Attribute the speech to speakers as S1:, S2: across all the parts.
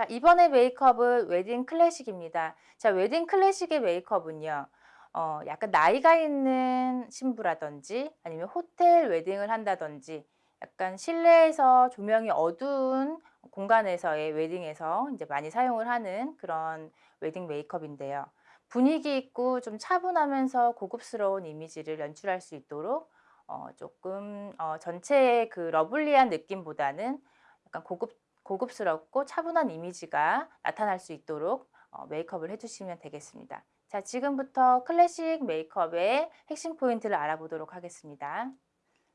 S1: 자, 이번에 메이크업은 웨딩 클래식입니다. 자, 웨딩 클래식의 메이크업은요. 어, 약간 나이가 있는 신부라든지 아니면 호텔 웨딩을 한다든지 약간 실내에서 조명이 어두운 공간에서의 웨딩에서 이제 많이 사용을 하는 그런 웨딩 메이크업인데요. 분위기 있고 좀 차분하면서 고급스러운 이미지를 연출할 수 있도록 어, 조금 어, 전체의 그 lovely한 느낌보다는 약간 고급, 고급스럽고 차분한 이미지가 나타날 수 있도록 어, 메이크업을 해주시면 되겠습니다. 자, 지금부터 클래식 메이크업의 핵심 포인트를 알아보도록 하겠습니다.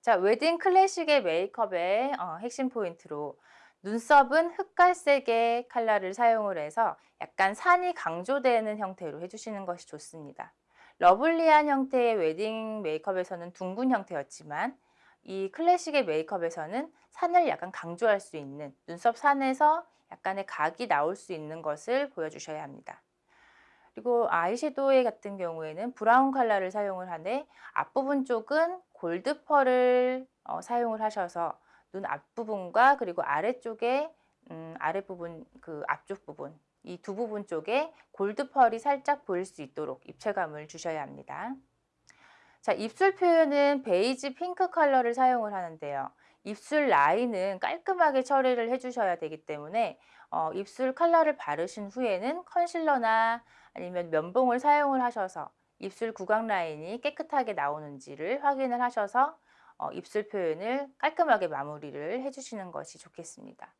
S1: 자, 웨딩 클래식의 메이크업의 어, 핵심 포인트로 눈썹은 흑갈색의 컬러를 사용을 해서 약간 산이 강조되는 형태로 해주시는 것이 좋습니다. lovely한 형태의 웨딩 메이크업에서는 둥근 형태였지만 이 클래식의 메이크업에서는 산을 약간 강조할 수 있는 눈썹 산에서 약간의 각이 나올 수 있는 것을 보여주셔야 합니다. 그리고 아이섀도우 같은 경우에는 brown 컬러를 사용을 하되 앞부분 쪽은 gold pearl을 어, 사용을 하셔서 눈 앞부분과 그리고 아래쪽에 음, 아랫부분 그 앞쪽 부분 이 두 부분 쪽에 gold pearl이 살짝 보일 수 있도록 입체감을 주셔야 합니다. 자, 입술 표현은 베이지 핑크 컬러를 사용을 하는데요. 입술 라인은 깔끔하게 처리를 해주셔야 되기 때문에 어, 입술 컬러를 바르신 후에는 컨실러나 아니면 면봉을 사용을 하셔서 입술 구각 라인이 깨끗하게 나오는지를 확인을 하셔서 어, 입술 표현을 깔끔하게 마무리를 해주시는 것이 좋겠습니다.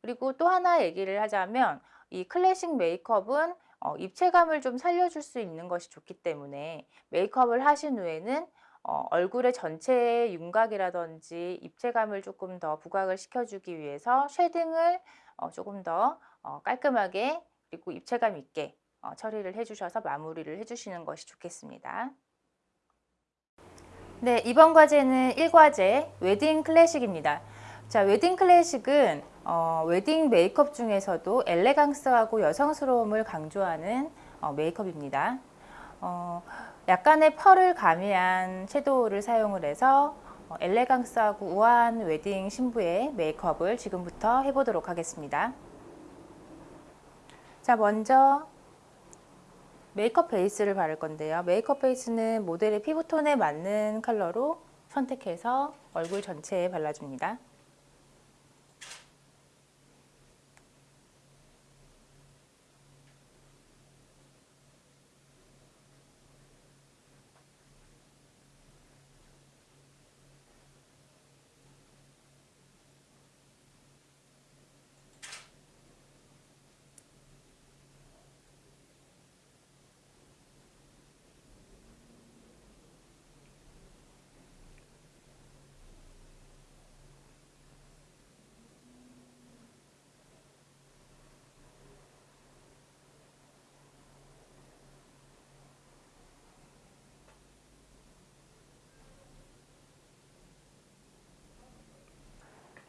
S1: 그리고 또 하나 얘기를 하자면 이 클래식 메이크업은 어, 입체감을 좀 살려줄 수 있는 것이 좋기 때문에 메이크업을 하신 후에는 어, 얼굴의 전체 윤곽이라든지 입체감을 조금 더 부각을 시켜주기 위해서 shading을 어, 조금 더 어, 깔끔하게 그리고 입체감 있게 어, 처리를 해주셔서 마무리를 해주시는 것이 좋겠습니다. 네, 이번 과제는 1과제 웨딩 클래식입니다. 자, 웨딩 클래식은 어, 웨딩 메이크업 중에서도 elegance하고 여성스러움을 강조하는 어, 메이크업입니다. 어, 약간의 pearl을 가미한 섀도우를 사용을 해서 어, elegance하고 우아한 웨딩 신부의 메이크업을 지금부터 해보도록 하겠습니다. 자, 먼저 메이크업 베이스를 바를 건데요. 메이크업 베이스는 모델의 피부톤에 맞는 컬러로 선택해서 얼굴 전체에 발라줍니다.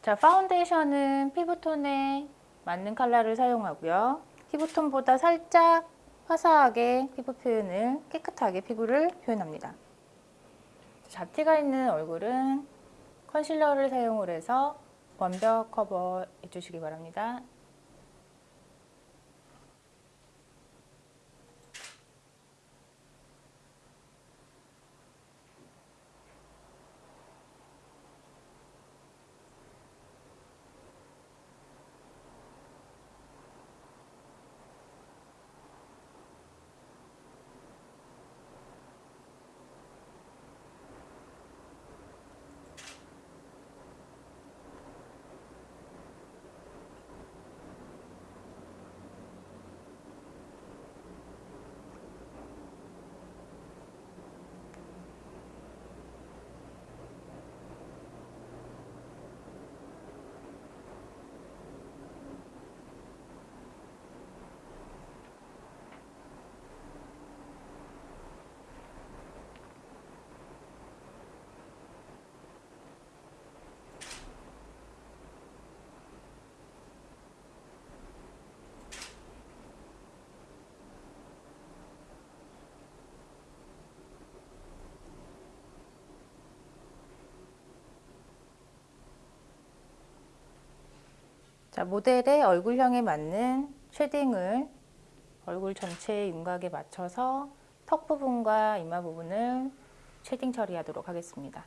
S1: 자, 파운데이션은 피부톤에 맞는 컬러를 사용하고요. 피부톤보다 살짝 화사하게 피부 표현을 깨끗하게 피부를 표현합니다. 잡티가 있는 얼굴은 컨실러를 사용을 해서 완벽 커버 해 주시기 바랍니다. 자, 모델의 얼굴형에 맞는 shading을 얼굴 전체의 윤곽에 맞춰서 턱 부분과 이마 부분을 shading 처리하도록 하겠습니다.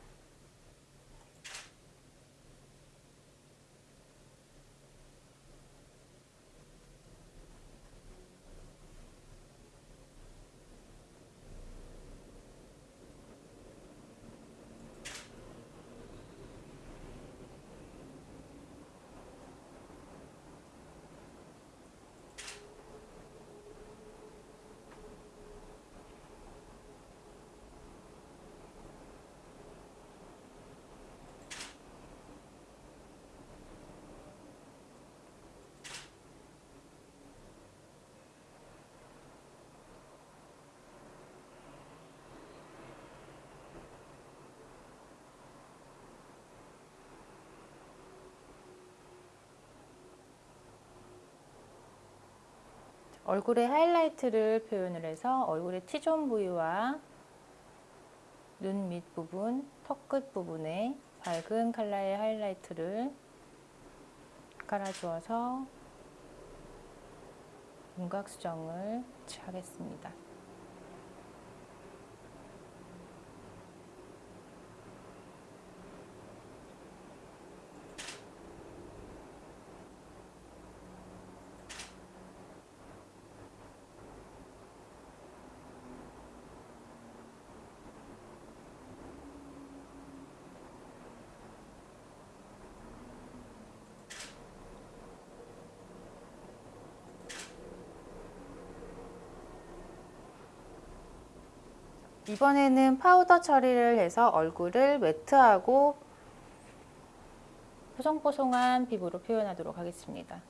S1: 얼굴의 하이라이트를 표현을 해서 얼굴의 T존 부위와 눈 밑부분, 턱 끝 부분에 밝은 컬러의 하이라이트를 깔아주어서 윤곽 수정을 하겠습니다. 이번에는 파우더 처리를 해서 얼굴을 매트하고 포송포송한 피부로 표현하도록 하겠습니다.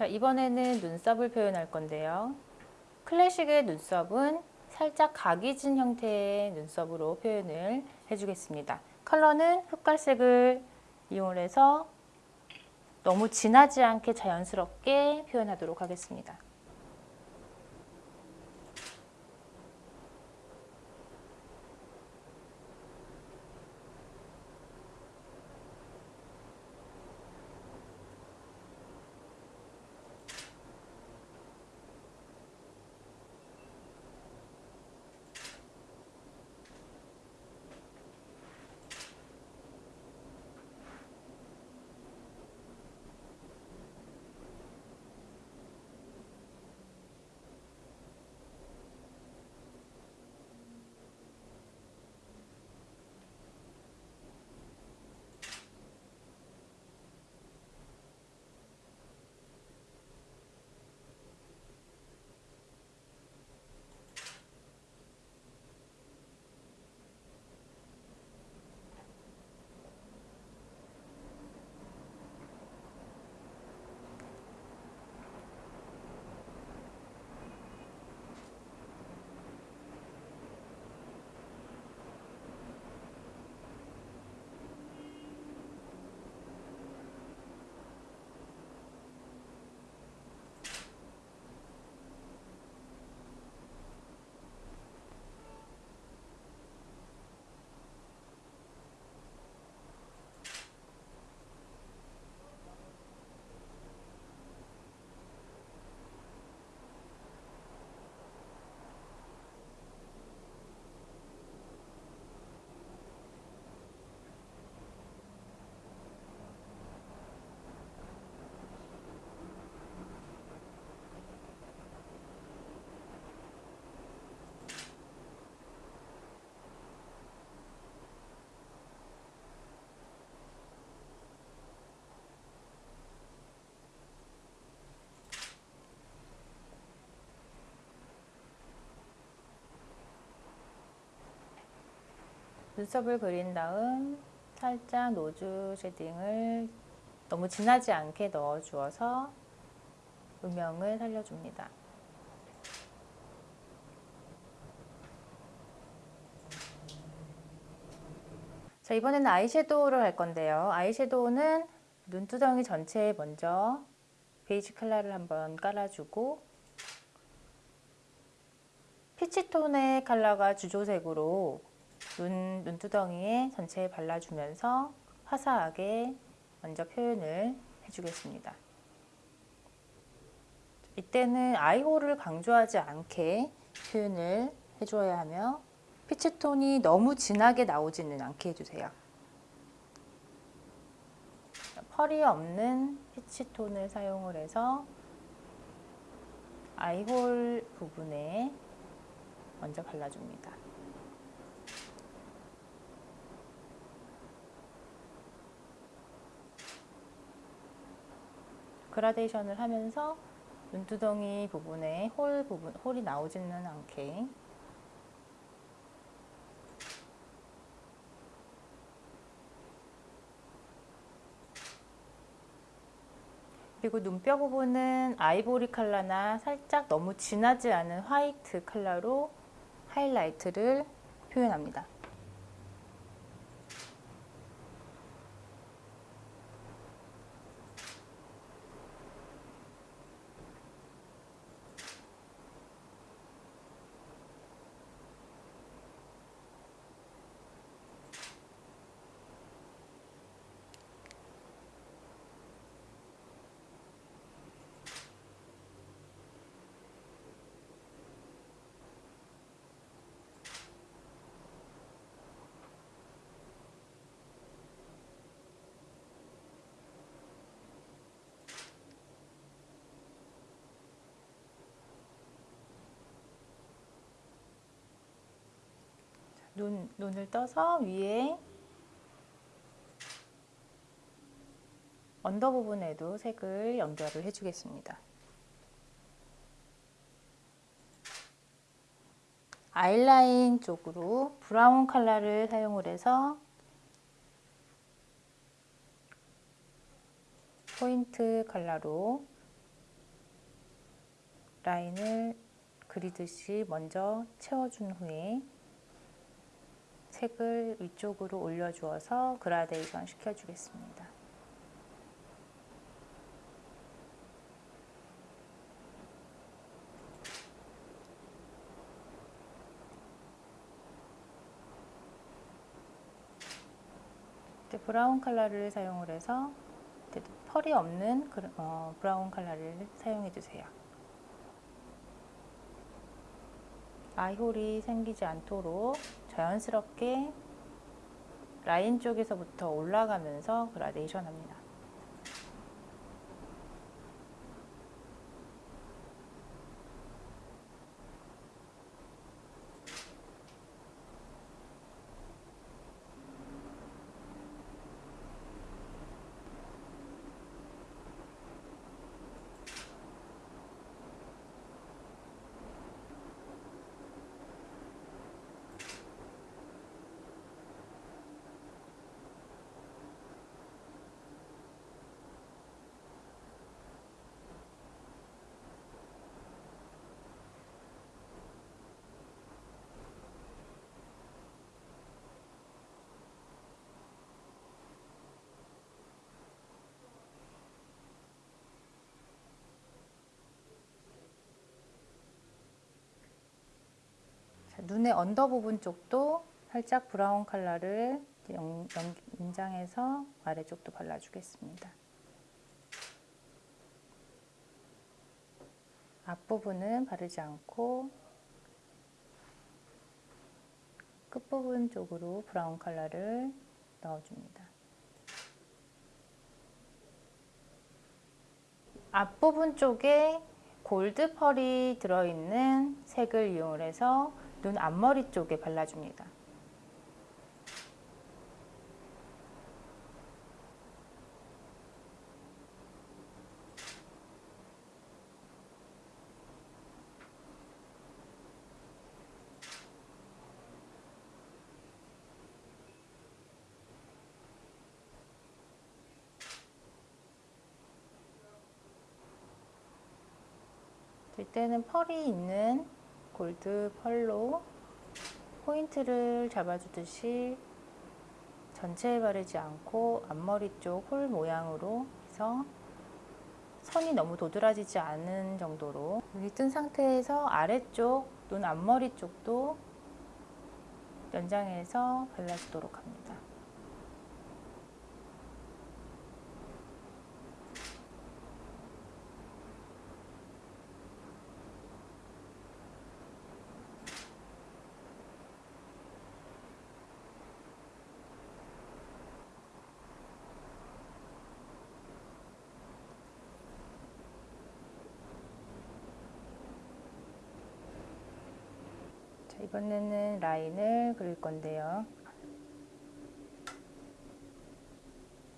S1: 자, 이번에는 눈썹을 표현할 건데요. 클래식의 눈썹은 살짝 각이 진 형태의 눈썹으로 표현을 해주겠습니다. 컬러는 흑갈색을 이용해서 너무 진하지 않게 자연스럽게 표현하도록 하겠습니다. 눈썹을 그린 다음 살짝 nose shading을 너무 진하지 않게 넣어주어서 음영을 살려줍니다. 자 이번에는 아이섀도우를 할 건데요. 아이섀도우는 눈두덩이 전체에 먼저 베이지 컬러를 한번 깔아주고 피치톤의 컬러가 주조색으로 눈, 눈두덩이에 전체에 발라주면서 화사하게 먼저 표현을 해주겠습니다. 이때는 아이홀을 강조하지 않게 표현을 해줘야 하며 피치톤이 너무 진하게 나오지는 않게 해주세요. 펄이 없는 피치톤을 사용을 해서 아이홀 부분에 먼저 발라줍니다. 그라데이션을 하면서 눈두덩이 부분에 홀 부분, 홀이 나오지는 않게 그리고 눈뼈 부분은 아이보리 컬러나 살짝 너무 진하지 않은 화이트 컬러로 하이라이트를 표현합니다. 눈, 눈을 떠서 위에 under 부분에도 색을 연결을 해주겠습니다. 아이라인 쪽으로 브라운 컬러를 사용을 해서 포인트 컬러로 라인을 그리듯이 먼저 채워준 후에 색을 위쪽으로 올려주어서 그라데이션 시켜주겠습니다. 브라운 컬러를 사용을 해서 펄이 없는 어, 브라운 컬러를 사용해 주세요. eye hole이 생기지 않도록 자연스럽게 라인 쪽에서부터 올라가면서 그라데이션 합니다. 눈의 under 부분 쪽도 살짝 브라운 컬러를 연, 연, 연장해서 아래쪽도 발라주겠습니다. 앞부분은 바르지 않고 끝부분 쪽으로 브라운 컬러를 넣어줍니다. 앞부분 쪽에 골드 펄이 들어있는 색을 이용해서 눈 앞머리 쪽에 발라줍니다. 이때는 펄이 있는 골드 펄로 포인트를 잡아주듯이 전체에 바르지 않고 앞머리 쪽 홀 모양으로 해서 선이 너무 도드라지지 않은 정도로 눈이 뜬 상태에서 아래쪽 눈 앞머리 쪽도 연장해서 발라주도록 합니다. 이번에는 라인을 그릴 건데요.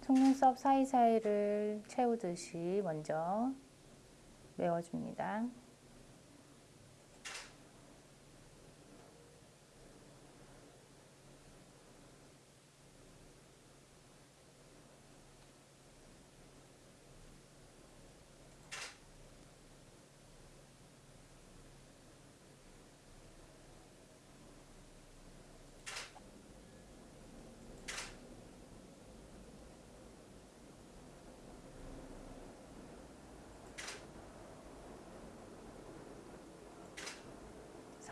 S1: 속눈썹 사이사이를 채우듯이 먼저 메워줍니다.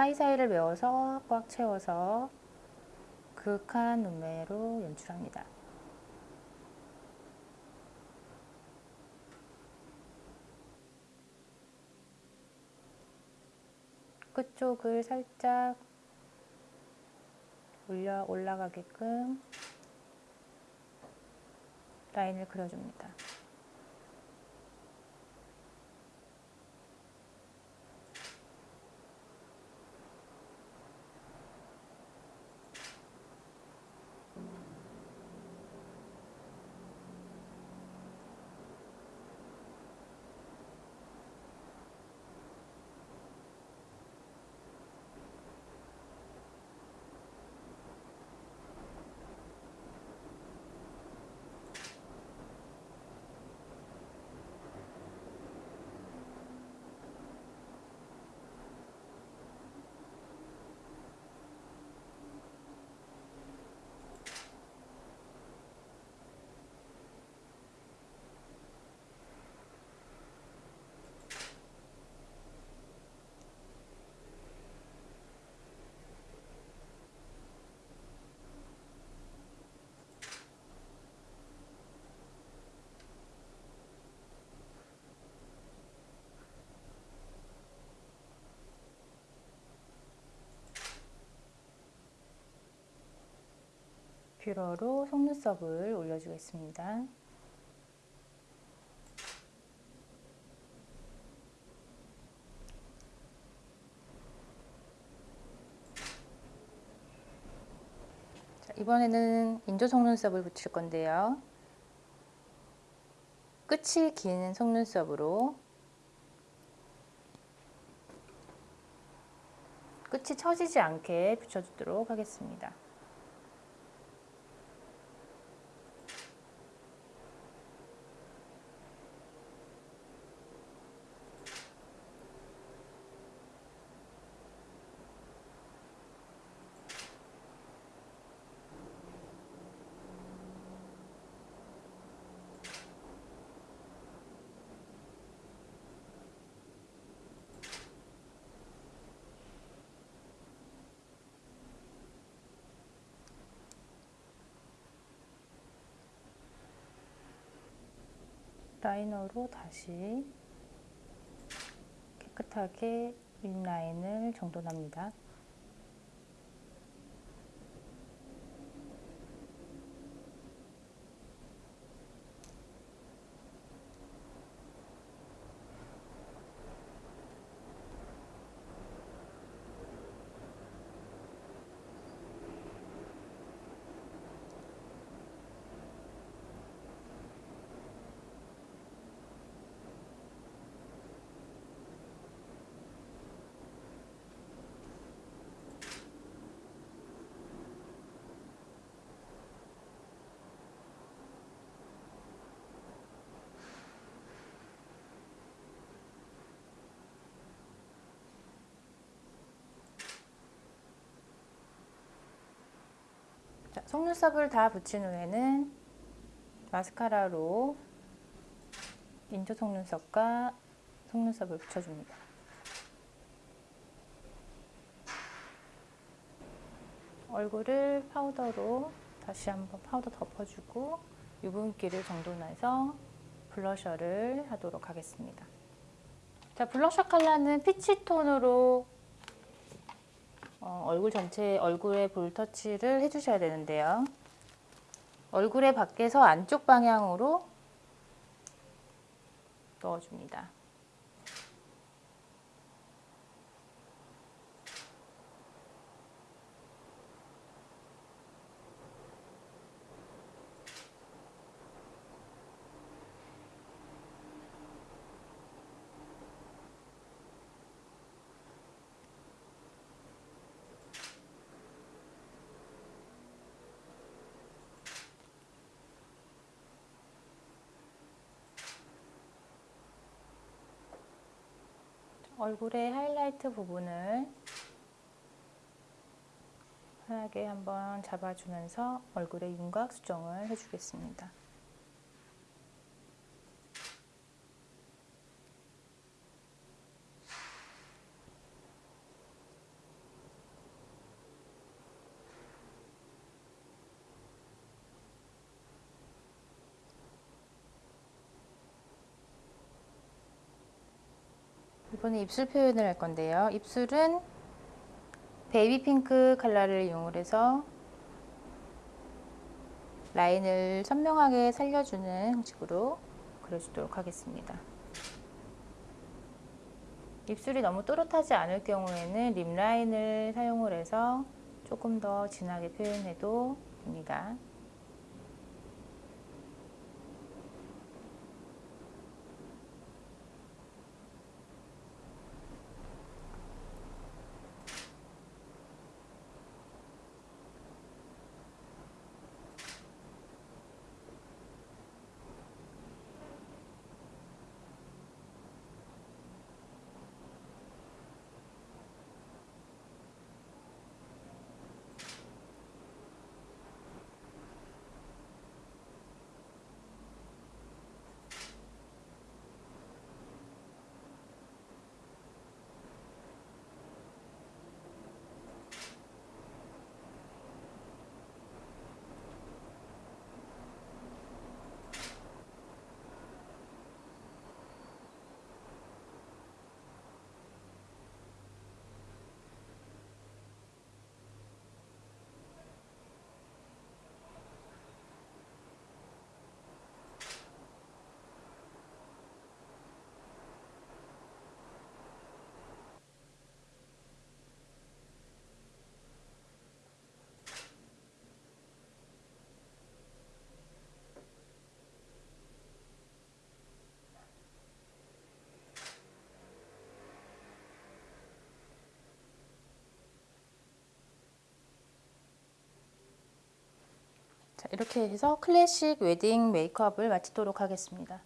S1: 사이사이를 메워서 꽉 채워서 그윽한 눈매로 연출합니다. 끝쪽을 살짝 올려 올라가게끔 라인을 그려줍니다. 뷰러로 속눈썹을 올려주겠습니다. 자, 이번에는 인조 속눈썹을 붙일 건데요. 끝이 긴 속눈썹으로 끝이 처지지 않게 붙여주도록 하겠습니다. 라이너로 다시 깨끗하게 윗라인을 정돈합니다. 속눈썹을 다 붙인 후에는 마스카라로 인조 속눈썹과 속눈썹을 붙여줍니다. 얼굴을 파우더로 다시 한번 파우더 덮어주고 유분기를 정돈해서 블러셔를 하도록 하겠습니다. 자, 블러셔 컬러는 peach 톤으로 어, 얼굴 전체 얼굴에 볼 터치를 해주셔야 되는데요. 얼굴의 밖에서 안쪽 방향으로 넣어줍니다. 얼굴의 하이라이트 부분을 편하게 한번 잡아주면서 얼굴의 윤곽 수정을 해주겠습니다. 이번에 입술 표현을 할 건데요. 입술은 baby pink 컬러를 이용해서 라인을 선명하게 살려주는 형식으로 그려주도록 하겠습니다. 입술이 너무 또렷하지 않을 경우에는 lip line을 사용을 해서 조금 더 진하게 표현해도 됩니다. 이렇게 해서 클래식 웨딩 메이크업을 마치도록 하겠습니다.